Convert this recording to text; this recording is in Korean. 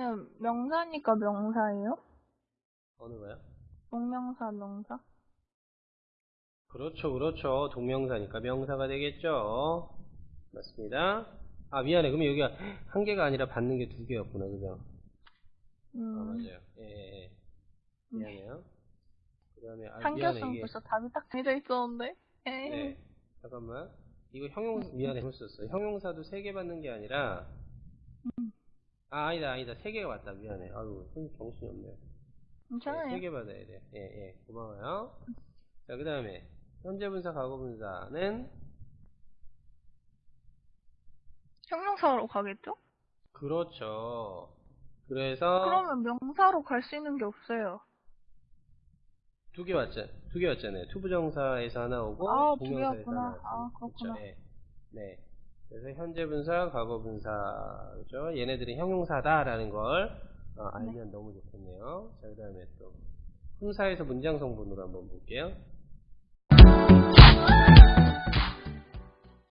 얘는 명사니까 명사예요? 어느 거요? 동명사, 명사? 그렇죠, 그렇죠. 동명사니까 명사가 되겠죠. 맞습니다. 아, 미안해. 그러면 여기가 한 개가 아니라 받는 게 두 개였구나, 그죠? 아, 음, 맞아요. 예, 예, 예. 미안해요. 그 다음에, 아, 이게. 벌써 답이 딱 정해져 있었는데. 에이. 네. 잠깐만. 이거 형용, 미안해. 잘못 썼어. 형용사도 세 개 받는 게 아니라, 아, 아니다, 아니다. 세 개가 왔다. 미안해. 아유, 손 정신이 없네. 괜찮아요. 세개 받아야 돼. 예, 예. 고마워요. 자, 그 다음에, 현재 분사, 과거 분사는, 형용사로 가겠죠? 그렇죠. 그래서, 그러면 명사로 갈 수 있는 게 없어요. 두 개 왔잖, 두개 왔잖아요. 투부정사에서 하나 오고, 아, 두 동명사에서 개였구나. 하나 아, 왔죠. 그렇구나. 그쵸, 예. 네. 그래서 현재 분사, 과거 분사, 그죠? 얘네들이 형용사다라는 걸 어, 알면 네. 너무 좋겠네요. 자, 그 다음에 또, 훈사에서 문장 성분으로 한번 볼게요.